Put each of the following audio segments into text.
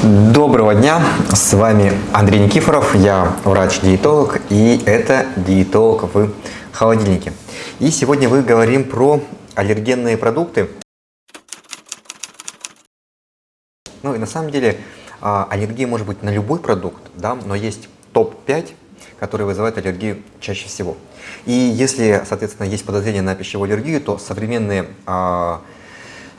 Доброго дня, с вами Андрей Никифоров, я врач-диетолог и это диетолог в холодильнике. И сегодня мы говорим про аллергенные продукты. Ну и на самом деле а, аллергия может быть на любой продукт, да, но есть топ-5, которые вызывают аллергию чаще всего. И если, соответственно, есть подозрение на пищевую аллергию, то современные а,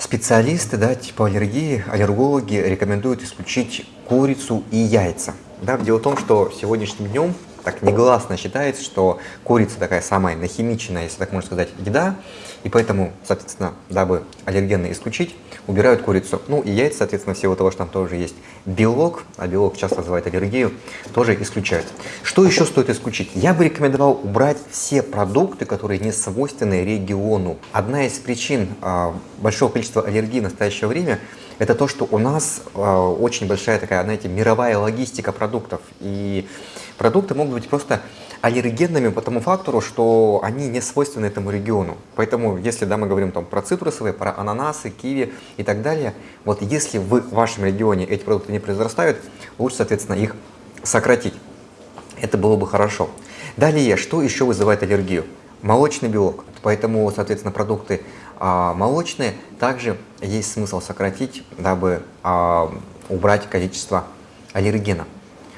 Специалисты да, типа аллергии, аллергологи рекомендуют исключить курицу и яйца. Да, дело в том, что сегодняшним днем так негласно считается, что курица такая самая нахимиченная, если так можно сказать, еда, и поэтому, соответственно, дабы аллергены исключить, убирают курицу. Ну и яйца, соответственно, всего того, что там тоже есть белок, а белок часто вызывает аллергию, тоже исключают. Что еще стоит исключить? Я бы рекомендовал убрать все продукты, которые не свойственны региону. Одна из причин э, большого количества аллергии в настоящее время это то, что у нас э, очень большая такая, знаете, мировая логистика продуктов. И продукты могут быть просто аллергенными по тому фактору, что они не свойственны этому региону. Поэтому, если да, мы говорим там, про цитрусовые, про ананасы, киви и так далее, вот если в вашем регионе эти продукты не произрастают, лучше, соответственно, их сократить. Это было бы хорошо. Далее, что еще вызывает аллергию? Молочный белок. Поэтому, соответственно, продукты а, молочные также есть смысл сократить, дабы а, убрать количество аллергена.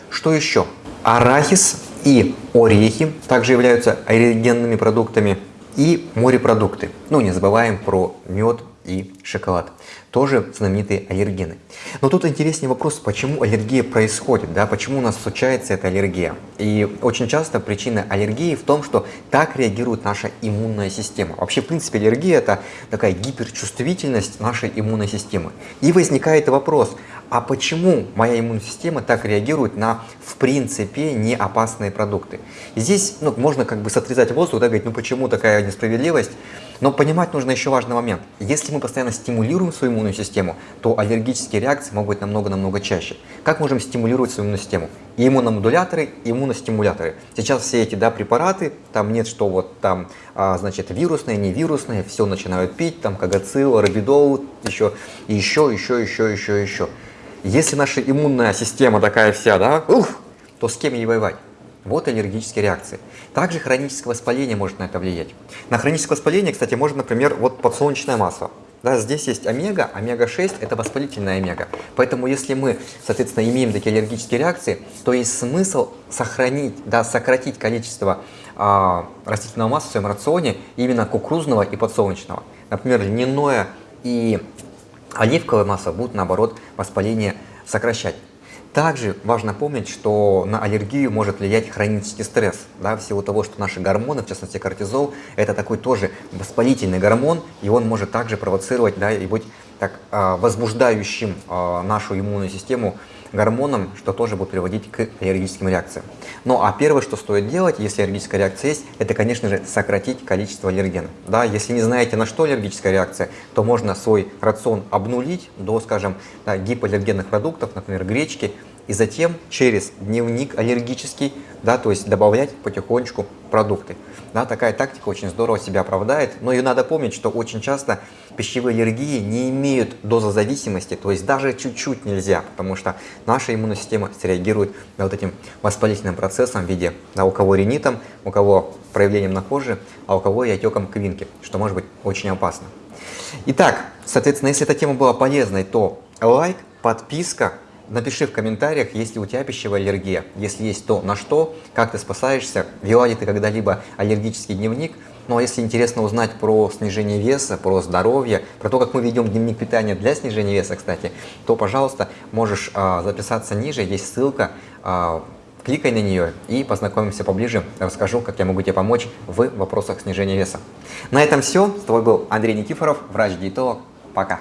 Что еще? Арахис и орехи также являются аллергенными продуктами и морепродукты. Ну, не забываем про мед и шоколад. Тоже знаменитые аллергены. Но тут интереснее вопрос, почему аллергия происходит, да, почему у нас случается эта аллергия. И очень часто причина аллергии в том, что так реагирует наша иммунная система. Вообще, в принципе, аллергия – это такая гиперчувствительность нашей иммунной системы. И возникает вопрос, а почему моя иммунная система так реагирует на, в принципе, не опасные продукты. Здесь ну, можно как бы сотрясать воздух, да, говорить, ну почему такая несправедливость, но понимать нужно еще важный момент. Если мы постоянно стимулируем свою иммунную систему, то аллергические реакции могут быть намного-намного чаще. Как можем стимулировать свою иммунную систему? Иммуномодуляторы, иммуностимуляторы. Сейчас все эти да, препараты, там нет, что вот там, а, значит, вирусные, не вирусные, все начинают пить, там кагацил, рабидол, еще, еще, еще, еще, еще, еще. Если наша иммунная система такая вся, да, ух, то с кем ей воевать? Вот аллергические реакции. Также хроническое воспаление может на это влиять. На хроническое воспаление, кстати, можно, например, вот подсолнечное масло. Да, здесь есть омега, омега-6 это воспалительная омега. Поэтому если мы, соответственно, имеем такие аллергические реакции, то есть смысл сохранить, да, сократить количество а, растительного масла в своем рационе именно кукурузного и подсолнечного. Например, льняное и Оливковое масло будет, наоборот, воспаление сокращать. Также важно помнить, что на аллергию может влиять хронический стресс. Да, в того, что наши гормоны, в частности кортизол, это такой тоже воспалительный гормон, и он может также провоцировать да, и быть так, а, возбуждающим а, нашу иммунную систему гормоном, что тоже будет приводить к аллергическим реакциям. Ну а первое, что стоит делать, если аллергическая реакция есть, это, конечно же, сократить количество аллергенов. Да, если не знаете, на что аллергическая реакция, то можно свой рацион обнулить до, скажем, да, гипоаллергенных продуктов, например, гречки, и затем через дневник аллергический, да, то есть добавлять потихонечку продукты. Да, такая тактика очень здорово себя оправдает, но и надо помнить, что очень часто пищевые аллергии не имеют дозозависимости, то есть даже чуть-чуть нельзя, потому что наша иммунная система среагирует на вот этим воспалительным процессом в виде, да, у кого ринитом, у кого проявлением на коже, а у кого и отеком квинки, что может быть очень опасно. Итак, соответственно, если эта тема была полезной, то лайк, подписка, Напиши в комментариях, есть ли у тебя пищевая аллергия. Если есть, то на что, как ты спасаешься, вела ли ты когда-либо аллергический дневник. Ну а если интересно узнать про снижение веса, про здоровье, про то, как мы ведем дневник питания для снижения веса, кстати, то, пожалуйста, можешь а, записаться ниже, есть ссылка, а, кликай на нее и познакомимся поближе, расскажу, как я могу тебе помочь в вопросах снижения веса. На этом все. С тобой был Андрей Никифоров, врач-диетолог. Пока!